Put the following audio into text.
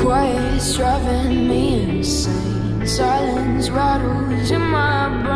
quiet's driving me insane. Silence rattles in my brain,